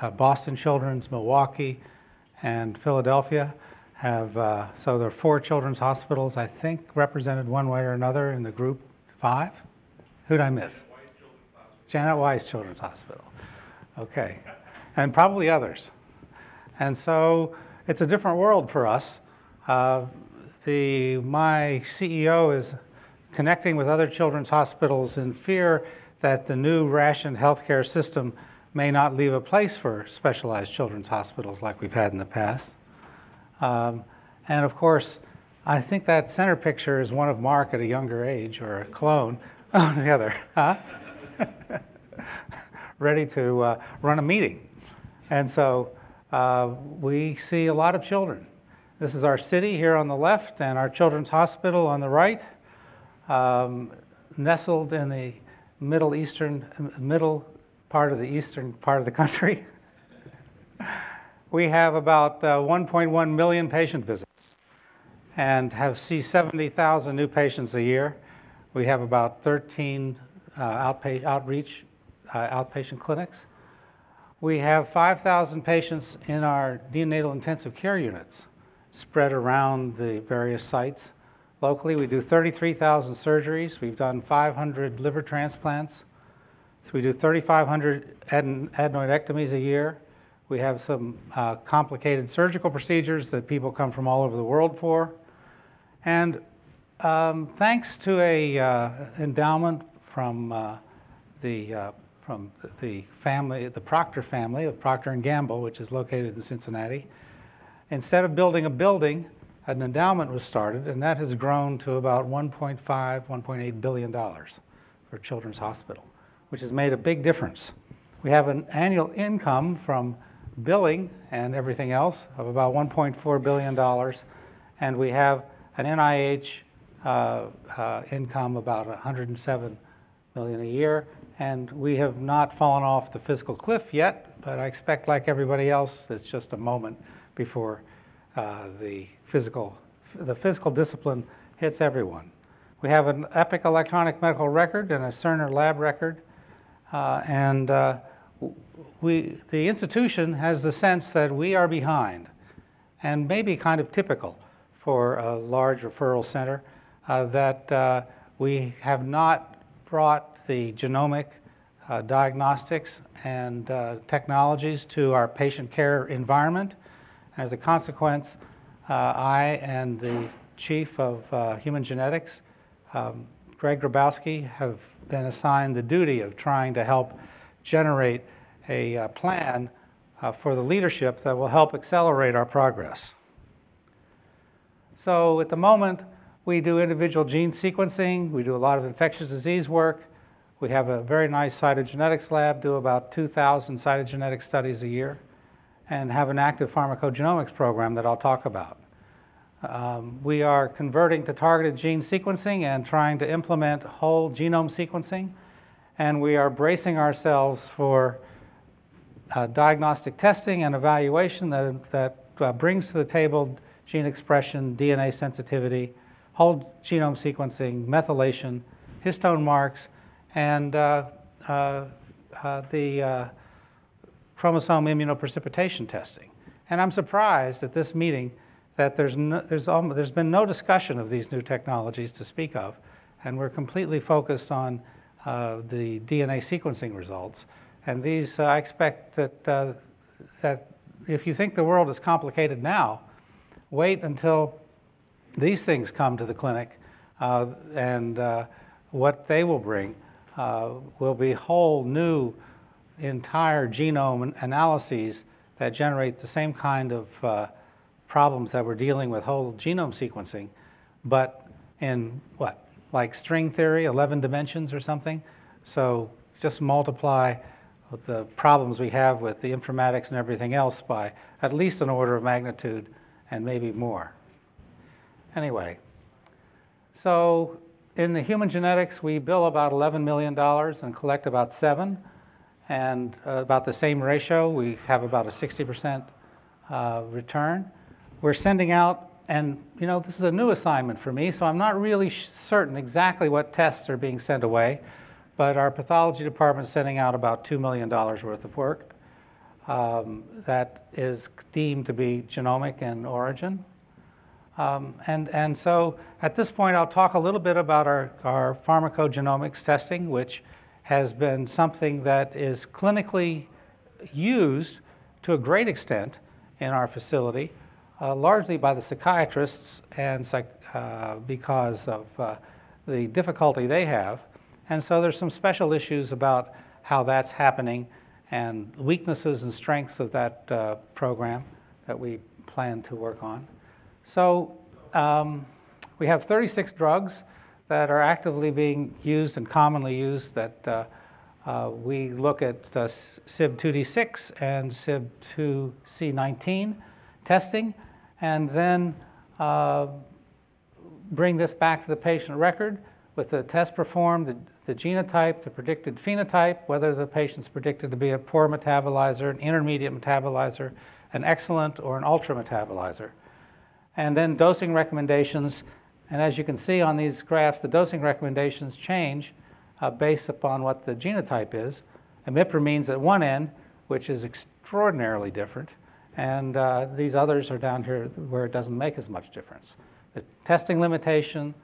uh, Boston Children's, Milwaukee, and Philadelphia have, uh, so there are four children's hospitals, I think, represented one way or another in the group five. Who'd I miss? Janet Wise Children's Hospital. Okay. And probably others. And so it's a different world for us. Uh, the, my CEO is connecting with other children's hospitals in fear that the new rationed healthcare system may not leave a place for specialized children's hospitals like we've had in the past. Um, and of course, I think that center picture is one of Mark at a younger age, or a clone on the other, huh? Ready to uh, run a meeting. And so uh, we see a lot of children. This is our city here on the left and our children's hospital on the right, um, nestled in the middle eastern, middle part of the eastern part of the country. we have about uh, 1.1 million patient visits and have see 70,000 new patients a year. We have about 13 uh, outreach uh, outpatient clinics. We have 5,000 patients in our neonatal intensive care units spread around the various sites. Locally, we do 33,000 surgeries. We've done 500 liver transplants. So we do 3,500 adenoidectomies a year. We have some uh, complicated surgical procedures that people come from all over the world for. And um, thanks to a uh, endowment from uh, the uh, from the family, the Procter family of Procter and Gamble, which is located in Cincinnati, instead of building a building, an endowment was started, and that has grown to about 1.5, 1.8 billion dollars for Children's Hospital, which has made a big difference. We have an annual income from billing and everything else of about 1.4 billion dollars, and we have an NIH uh, uh, income about 107 million a year, and we have not fallen off the fiscal cliff yet, but I expect, like everybody else, it's just a moment before uh, the physical, the physical discipline hits everyone. We have an EPIC electronic medical record and a Cerner lab record, and uh, we, the institution has the sense that we are behind, and maybe kind of typical for a large referral center, uh, that uh, we have not brought the genomic uh, diagnostics and uh, technologies to our patient care environment. As a consequence, uh, I and the chief of uh, human genetics, um, Greg Grabowski, have been assigned the duty of trying to help generate a uh, plan uh, for the leadership that will help accelerate our progress. So at the moment, we do individual gene sequencing, we do a lot of infectious disease work, we have a very nice cytogenetics lab, do about 2,000 cytogenetic studies a year and have an active pharmacogenomics program that I'll talk about. Um, we are converting to targeted gene sequencing and trying to implement whole genome sequencing, and we are bracing ourselves for uh, diagnostic testing and evaluation that, that uh, brings to the table gene expression, DNA sensitivity, whole genome sequencing, methylation, histone marks, and uh, uh, uh the uh, chromosome immunoprecipitation testing. And I'm surprised at this meeting that there's, no, there's, almost, there's been no discussion of these new technologies to speak of, and we're completely focused on uh, the DNA sequencing results. And these, uh, I expect that, uh, that if you think the world is complicated now, wait until these things come to the clinic uh, and uh, what they will bring uh, will be whole new entire genome analyses that generate the same kind of problems that we're dealing with whole genome sequencing, but in what, like string theory, 11 dimensions or something? So just multiply the problems we have with the informatics and everything else by at least an order of magnitude and maybe more. Anyway, so in the human genetics, we bill about $11 million and collect about seven and uh, about the same ratio. We have about a 60% uh, return. We're sending out, and you know, this is a new assignment for me, so I'm not really certain exactly what tests are being sent away, but our pathology department is sending out about $2 million worth of work. um, that is deemed to be genomic in origin. Um, and, and so at this point, I'll talk a little bit about our, our pharmacogenomics testing, which has been something that is clinically used to a great extent in our facility, uh, largely by the psychiatrists and psych, uh, because of uh, the difficulty they have. And so there's some special issues about how that's happening and weaknesses and strengths of that uh, program that we plan to work on. So um, we have 36 drugs that are actively being used and commonly used that uh, uh, we look at uh, CYP2D6 and CYP2C19 testing and then uh, bring this back to the patient record with the test performed, the, the genotype, the predicted phenotype, whether the patient's predicted to be a poor metabolizer, an intermediate metabolizer, an excellent, or an ultra metabolizer. And then dosing recommendations, and as you can see on these graphs, the dosing recommendations change uh, based upon what the genotype is. Imipramines at one end, which is extraordinarily different, and uh, these others are down here where it doesn't make as much difference. The testing limitation,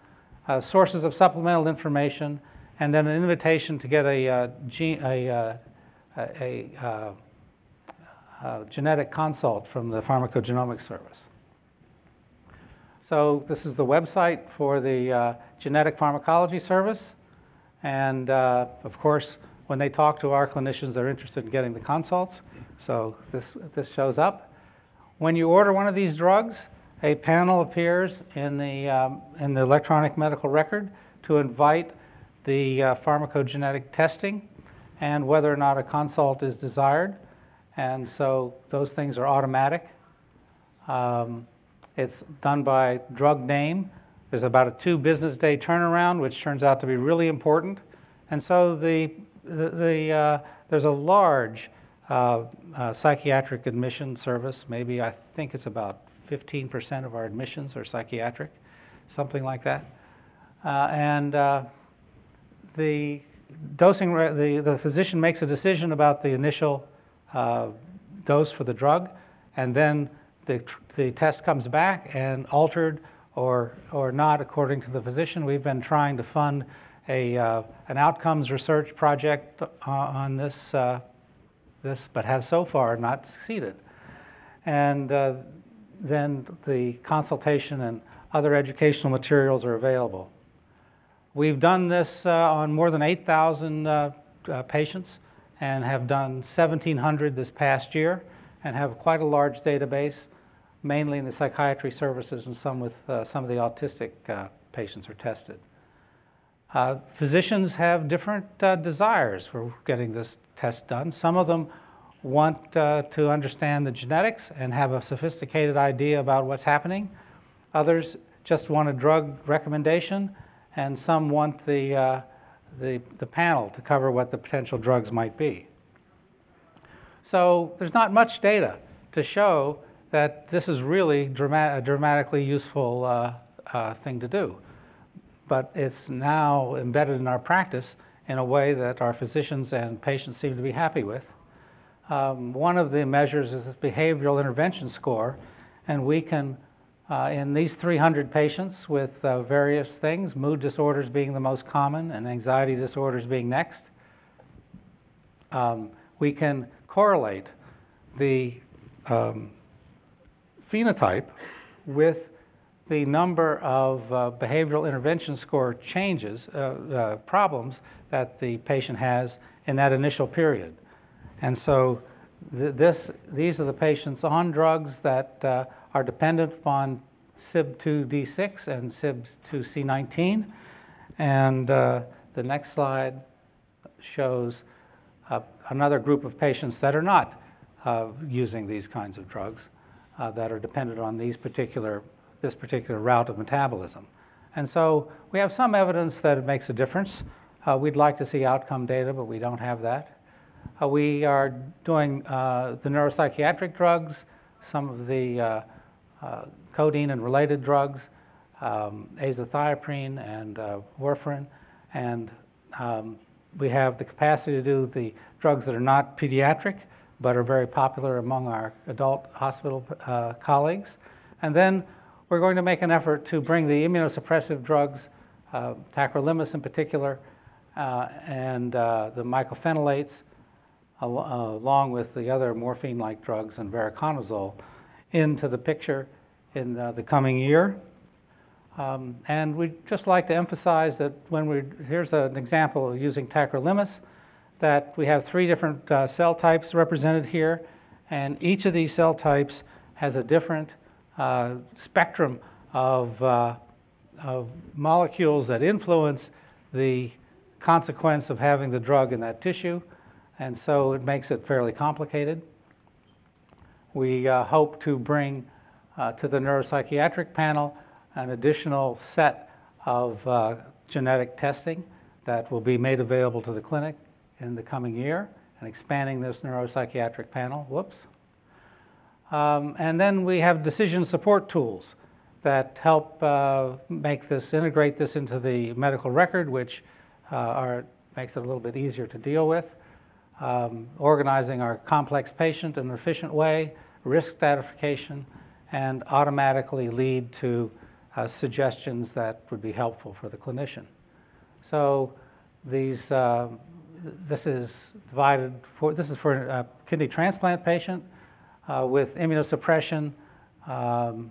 uh, sources of supplemental information, and then an invitation to get a, uh, a, uh, a, a uh, genetic consult from the pharmacogenomics service. So this is the website for the uh, genetic pharmacology service. And uh, of course, when they talk to our clinicians, they're interested in getting the consults. So this, this shows up. When you order one of these drugs, a panel appears in the, um, in the electronic medical record to invite the uh, pharmacogenetic testing and whether or not a consult is desired. And so those things are automatic. Um, it's done by drug name. There's about a two business day turnaround, which turns out to be really important. And so the, the, uh, there's a large uh, uh, psychiatric admission service. Maybe I think it's about 15% of our admissions are psychiatric, something like that. Uh, and uh, the dosing, the, the physician makes a decision about the initial uh, dose for the drug, and then the, the test comes back and altered or, or not according to the physician. We've been trying to fund a, uh, an outcomes research project uh, on this, uh, this, but have so far not succeeded. And uh, then the consultation and other educational materials are available. We've done this uh, on more than 8,000 uh, patients and have done 1,700 this past year and have quite a large database mainly in the psychiatry services and some with some of the autistic patients are tested. Uh, physicians have different uh, desires for getting this test done. Some of them want uh, to understand the genetics and have a sophisticated idea about what's happening. Others just want a drug recommendation, and some want the, uh, the, the panel to cover what the potential drugs might be. So there's not much data to show that this is really a dramatically useful uh, uh, thing to do. But it's now embedded in our practice in a way that our physicians and patients seem to be happy with. Um, one of the measures is this behavioral intervention score, and we can, uh, in these 300 patients with uh, various things, mood disorders being the most common and anxiety disorders being next, um, we can correlate the um, phenotype with the number of uh, behavioral intervention score changes, uh, uh, problems that the patient has in that initial period. And so th this, these are the patients on drugs that uh, are dependent upon CYP2D6 and CYP2C19. And uh, the next slide shows uh, another group of patients that are not using these kinds of drugs uh, that are dependent on these particular, this particular route of metabolism. And so we have some evidence that it makes a difference. Uh, we'd like to see outcome data, but we don't have that. Uh, we are doing uh, the neuropsychiatric drugs, some of the uh, uh, codeine and related drugs, um, azathioprine and warfarin, and um, we have the capacity to do the drugs that are not pediatric, but are very popular among our adult hospital uh, colleagues. And then we're going to make an effort to bring the immunosuppressive drugs, uh, tacrolimus in particular, uh, and uh, the mycophenolates, al along with the other morphine-like drugs and voriconazole, into the picture in uh, the coming year. Um, and we'd just like to emphasize that when we, here's an example of using tacrolimus, that we have three different uh, cell types represented here, and each of these cell types has a different uh, spectrum of, uh, of molecules that influence the consequence of having the drug in that tissue, and so it makes it fairly complicated. We uh, hope to bring uh, to the neuropsychiatric panel an additional set of uh, genetic testing that will be made available to the clinic in the coming year and expanding this neuropsychiatric panel. Whoops. Um, and then we have decision support tools that help uh, make this, integrate this into the medical record, which uh, are, makes it a little bit easier to deal with. Um, organizing our complex patient in an efficient way, risk stratification, and automatically lead to uh, suggestions that would be helpful for the clinician. So these, uh, this is divided for, this is for a kidney transplant patient uh, with immunosuppression, um,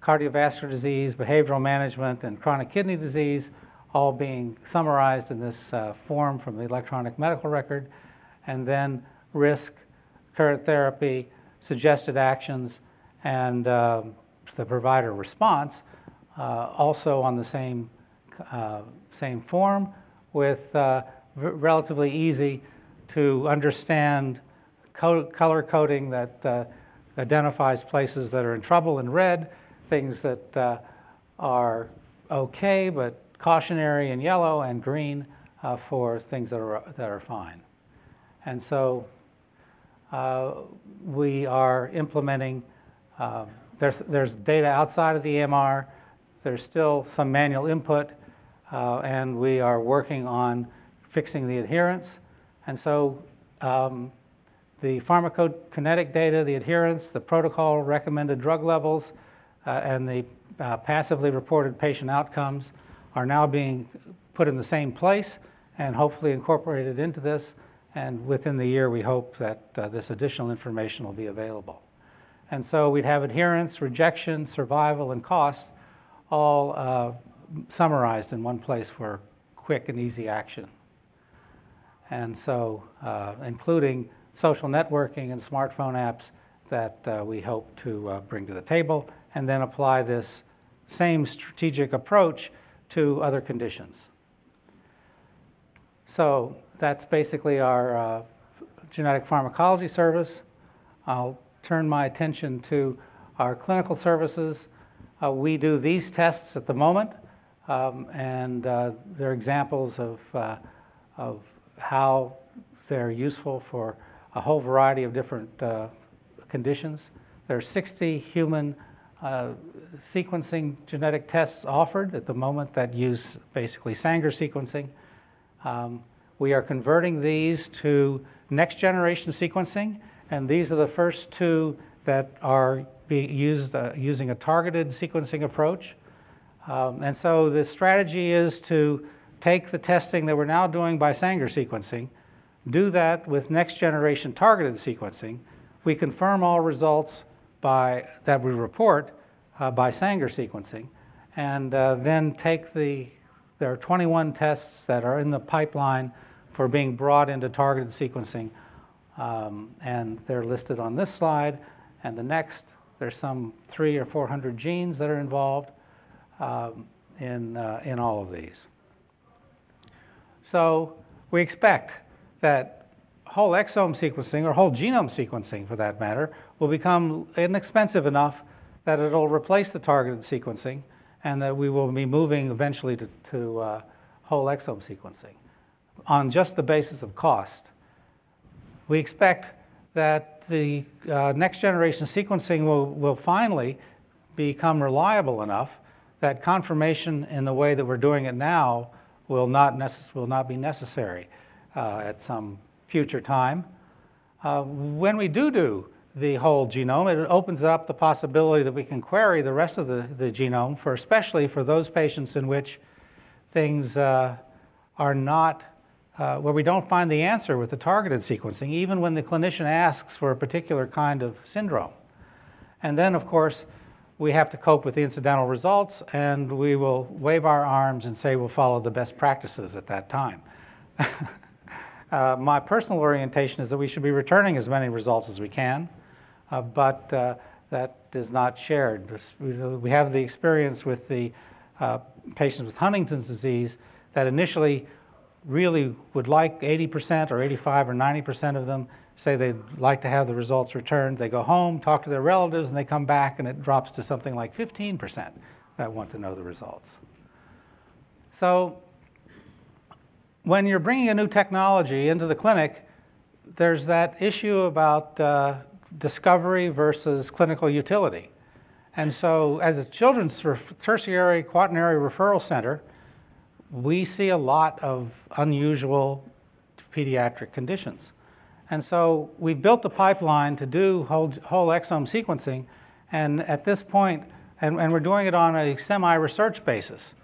cardiovascular disease, behavioral management, and chronic kidney disease, all being summarized in this uh, form from the electronic medical record, and then risk, current therapy, suggested actions, and um, the provider response uh, also on the same, uh, same form with uh, relatively easy to understand co color coding that uh, identifies places that are in trouble in red, things that uh, are okay but cautionary in yellow, and green uh, for things that are, that are fine. And so we are implementing, there's, there's data outside of the EMR there's still some manual input, uh, and we are working on fixing the adherence. And so um, the pharmacokinetic data, the adherence, the protocol recommended drug levels, uh, and the uh, passively reported patient outcomes are now being put in the same place and hopefully incorporated into this. And within the year, we hope that uh, this additional information will be available. And so we'd have adherence, rejection, survival, and cost all uh, summarized in one place for quick and easy action. And so, uh, including social networking and smartphone apps that uh, we hope to uh, bring to the table, and then apply this same strategic approach to other conditions. So that's basically our uh, genetic pharmacology service. I'll turn my attention to our clinical services. Uh, we do these tests at the moment, um, and uh, they're examples of, uh, of how they're useful for a whole variety of different uh, conditions. There are 60 human uh, sequencing genetic tests offered at the moment that use basically Sanger sequencing. Um, we are converting these to next generation sequencing, and these are the first two that are be used uh, using a targeted sequencing approach. Um, and so the strategy is to take the testing that we're now doing by Sanger sequencing, do that with next generation targeted sequencing. We confirm all results by, that we report uh, by Sanger sequencing, and uh, then take the, there are 21 tests that are in the pipeline for being brought into targeted sequencing, um, and they're listed on this slide and the next. There's some three or 400 genes that are involved um, in, uh, in all of these. So we expect that whole exome sequencing, or whole genome sequencing for that matter, will become inexpensive enough that it'll replace the targeted sequencing and that we will be moving eventually to, to uh, whole exome sequencing on just the basis of cost. We expect that the uh, next generation sequencing will, will finally become reliable enough that confirmation in the way that we're doing it now will not, necess- will not be necessary uh, at some future time. Uh, when we do do the whole genome, it opens up the possibility that we can query the rest of the, the genome, for especially for those patients in which things uh, are not, uh, where we don't find the answer with the targeted sequencing, even when the clinician asks for a particular kind of syndrome. And then, of course, we have to cope with the incidental results, and we will wave our arms and say we'll follow the best practices at that time. uh, my personal orientation is that we should be returning as many results as we can, uh, but uh, that is not shared. We have the experience with the uh, patients with Huntington's disease that initially really would like 80% or 85 or 90% of them say they'd like to have the results returned. They go home, talk to their relatives, and they come back, and it drops to something like 15% that want to know the results. So when you're bringing a new technology into the clinic, there's that issue about uh, discovery versus clinical utility. And so as a children's tertiary quaternary referral center, we see a lot of unusual pediatric conditions. And so we built the pipeline to do whole, whole exome sequencing. And at this point, and, and we're doing it on a semi-research basis.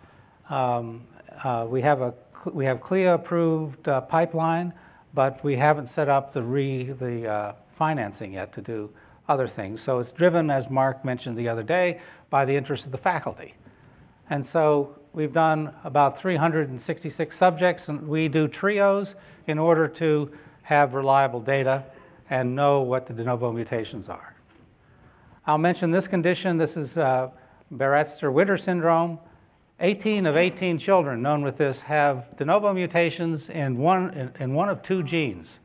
Um, uh, we have a we have CLIA approved uh, pipeline, but we haven't set up the re the uh, financing yet to do other things. So it's driven, as Mark mentioned the other day, by the interest of the faculty. And so we've done about 366 subjects, and we do trios in order to have reliable data and know what the de novo mutations are. I'll mention this condition. This is uh, Baraitser-Winter syndrome. 18 of 18 children known with this have de novo mutations in one, in, in one of two genes.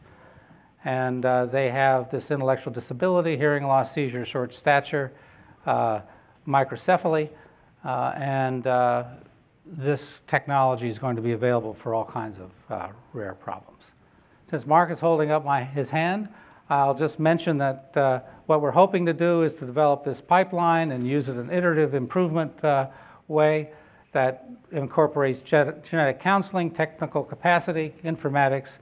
And uh, they have this intellectual disability, hearing loss, seizure, short stature, uh, microcephaly, uh, and uh, this technology is going to be available for all kinds of uh, rare problems. Since Mark is holding up my, his hand, I'll just mention that uh, what we're hoping to do is to develop this pipeline and use it in an iterative improvement way that incorporates genetic counseling, technical capacity, informatics,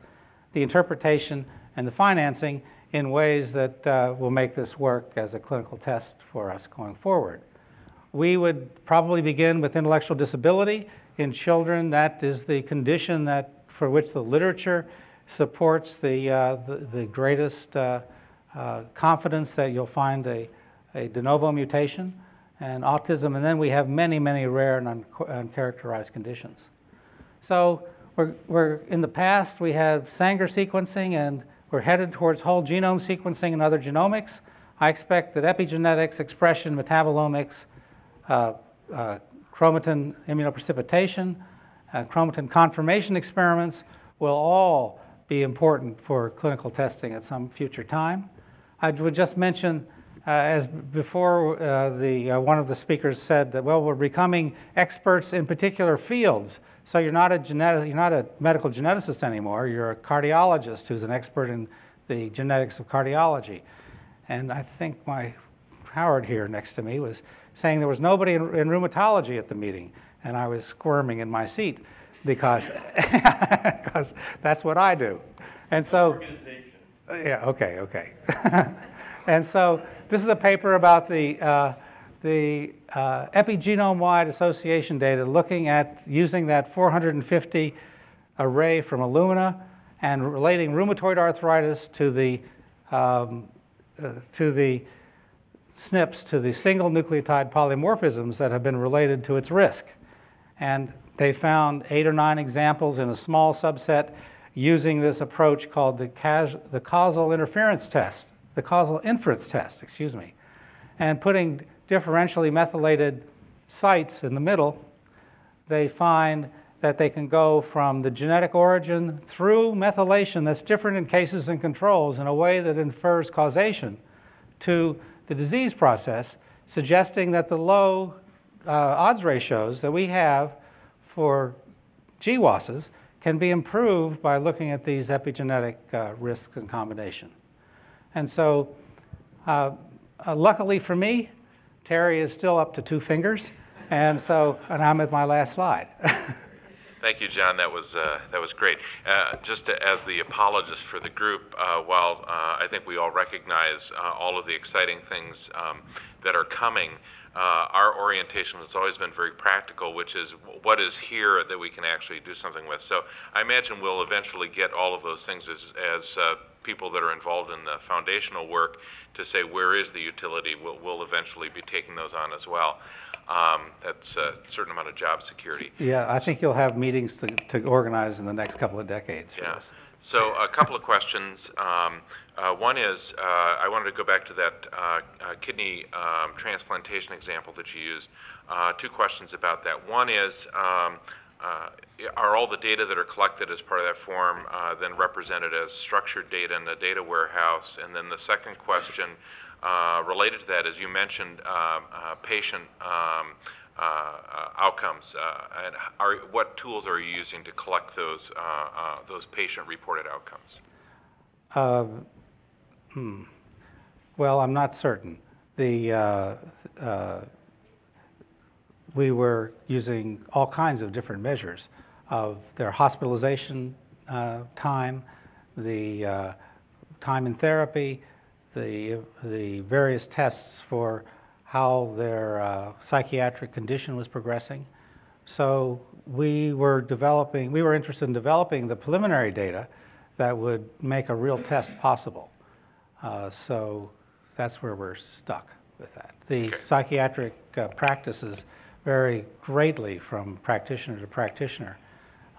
the interpretation, and the financing in ways that uh, will make this work as a clinical test for us going forward. We would probably begin with intellectual disability in children. That is the condition that, for which the literature supports the, uh, the, the, greatest uh, uh confidence that you'll find a, a de novo mutation and autism, and then we have many, many rare and uncharacterized conditions. So we're, we're, in the past, we have Sanger sequencing, and we're headed towards whole genome sequencing and other genomics. I expect that epigenetics, expression, metabolomics, uh, uh, chromatin immunoprecipitation, uh, chromatin conformation experiments will all be important for clinical testing at some future time. I would just mention as before, uh, the, uh, one of the speakers said that, well, we're becoming experts in particular fields. So you're not a genetic, you're not a medical geneticist anymore. You're a cardiologist who's an expert in the genetics of cardiology. And I think my Howard here next to me was saying there was nobody in, in rheumatology at the meeting, and I was squirming in my seat because because that's what I do. And so, yeah, okay, okay. and so this is a paper about the, uh, the uh, epigenome-wide association data looking at using that 450 array from Illumina and relating rheumatoid arthritis to the, um, uh, to the SNPs, to the single nucleotide polymorphisms that have been related to its risk. And they found eight or nine examples in a small subset using this approach called the, the causal interference test the causal inference test, excuse me, and putting differentially methylated sites in the middle, they find that they can go from the genetic origin through methylation that's different in cases and controls in a way that infers causation to the disease process, suggesting that the low uh, odds ratios that we have for GWASs can be improved by looking at these epigenetic uh, risks in combination. And so, uh, uh, luckily for me, Terry is still up to two fingers, and so, and I'm at my last slide. Thank you, John. That was uh, that was great. Uh, just as the apologist for the group, uh, while uh, I think we all recognize uh, all of the exciting things um, that are coming, uh, our orientation has always been very practical, which is what is here that we can actually do something with. So I imagine we'll eventually get all of those things as, as people that are involved in the foundational work to say where is the utility. We'll, we'll eventually be taking those on as well. Um, that's a certain amount of job security. Yeah, I think you'll have meetings to, to organize in the next couple of decades for Yeah. this. So a couple of questions. Um, uh, One is, uh, I wanted to go back to that uh, uh, kidney um, transplantation example that you used. Uh, Two questions about that. One is, um, uh, are all the data that are collected as part of that form uh, then represented as structured data in the data warehouse? And then the second question uh, related to that is you mentioned um, uh, patient um, uh, outcomes, uh, and are, what tools are you using to collect those, those patient-reported outcomes? Well, I'm not certain. The, we were using all kinds of different measures of their hospitalization uh, time, the uh, time in therapy, the, the various tests for how their uh, psychiatric condition was progressing. So we were developing, we were interested in developing the preliminary data that would make a real test possible. Uh, so that's where we're stuck with that. The psychiatric uh, practices vary greatly from practitioner to practitioner.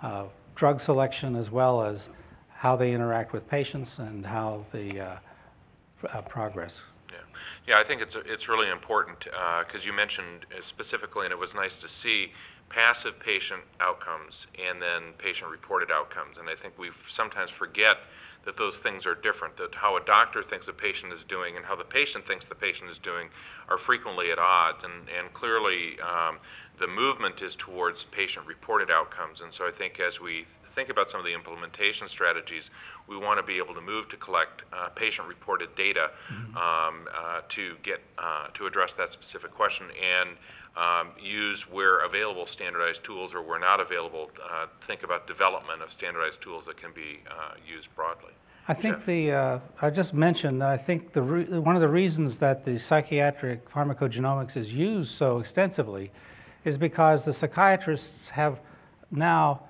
Uh, drug selection, as well as how they interact with patients and how the uh, uh, progress. Yeah, yeah, I think it's, it's really important, because you mentioned uh, specifically, and it was nice to see, passive patient outcomes and then patient-reported outcomes. And I think we sometimes forget that those things are different, that how a doctor thinks a patient is doing and how the patient thinks the patient is doing are frequently at odds. And, and clearly, um, the movement is towards patient-reported outcomes. And so I think as we think about some of the implementation strategies, we want to be able to move to collect uh, patient-reported data um, uh, to get uh, to address that specific question and um, use where available standardized tools or where not available, uh, think about development of standardized tools that can be uh, used broadly. I think Jeff? the, uh, I just mentioned that I think the, re- one of the reasons that the psychiatric pharmacogenomics is used so extensively is because the psychiatrists have now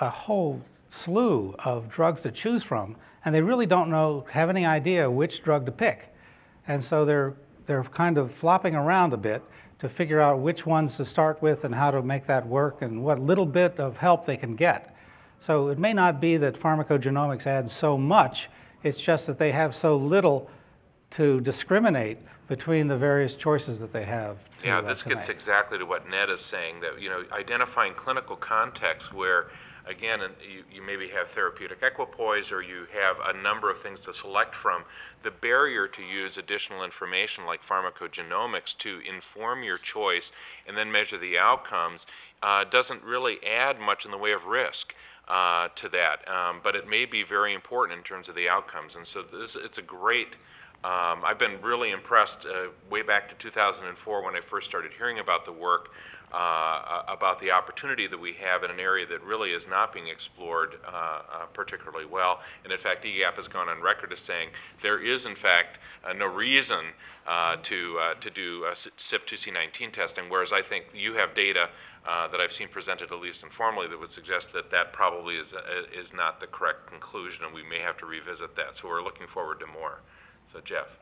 a whole slew of drugs to choose from, and they really don't know, have any idea which drug to pick. And so they're, they're kind of flopping around a bit to figure out which ones to start with and how to make that work and what little bit of help they can get. So it may not be that pharmacogenomics adds so much, it's just that they have so little to discriminate between the various choices that they have to, Yeah, uh, this gets make. exactly to what Ned is saying, that, you know, identifying clinical contexts where, again, you, you maybe have therapeutic equipoise or you have a number of things to select from. The barrier to use additional information like pharmacogenomics to inform your choice and then measure the outcomes uh, doesn't really add much in the way of risk uh, to that. Um, but it may be very important in terms of the outcomes. And so this, it's a great um, I've been really impressed uh, way back to 2004 when I first started hearing about the work, uh, about the opportunity that we have in an area that really is not being explored uh, uh, particularly well. And in fact, EGAPP has gone on record as saying there is, in fact, uh, no reason uh, to, to do uh, CYP2C19 testing, whereas I think you have data uh, that I've seen presented, at least informally, that would suggest that that probably is, uh, is not the correct conclusion, and we may have to revisit that. So we're looking forward to more. So Jeff.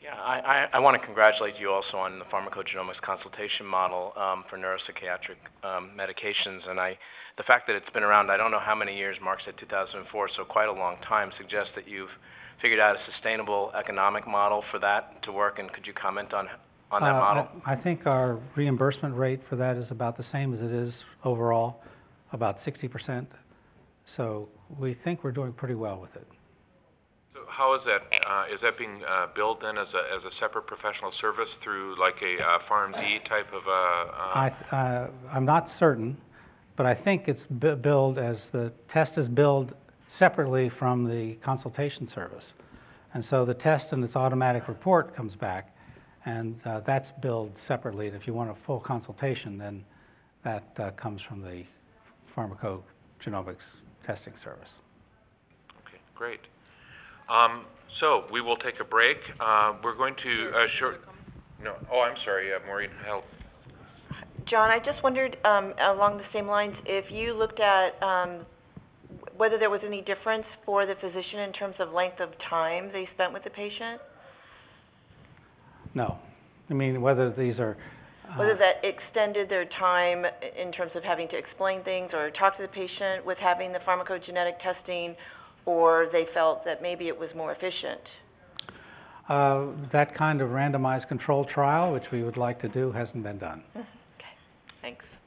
Yeah, I, I, I want to congratulate you also on the pharmacogenomics consultation model um, for neuropsychiatric um, medications. And I, the fact that it's been around, I don't know how many years, Mark said 2004, so quite a long time, suggests that you've figured out a sustainable economic model for that to work. And could you comment on, on that Uh, model? I I think our reimbursement rate for that is about the same as it is overall, about 60%. So we think we're doing pretty well with it. How is that, uh, is that being uh, billed then as a, as a separate professional service through like a uh, PharmD type of, uh, uh, I, th- uh, I'm not certain, but I think it's bi- billed as, the test is billed separately from the consultation service. And so the test and its automatic report comes back, and uh, that's billed separately. And if you want a full consultation, then that uh, comes from the pharmacogenomics testing service. Okay, great. Um, So we will take a break. Uh, We're going to, uh, short, no, oh, I'm sorry, uh, Maureen, help. John, I just wondered, um, along the same lines, if you looked at um, whether there was any difference for the physician in terms of length of time they spent with the patient? No. I mean, whether these are, Whether that extended their time in terms of having to explain things or talk to the patient with having the pharmacogenetic testing, or they felt that maybe it was more efficient? uh, that kind of randomized control trial, which we would like to do, hasn't been done. Okay, thanks.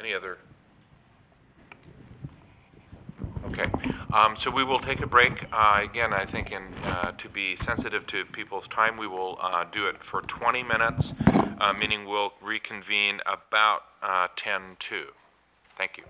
Any other? Okay, um, so we will take a break. Uh, Again, I think in, uh, to be sensitive to people's time, we will uh, do it for 20 minutes, uh, meaning we'll reconvene about uh, 10 to. Thank you.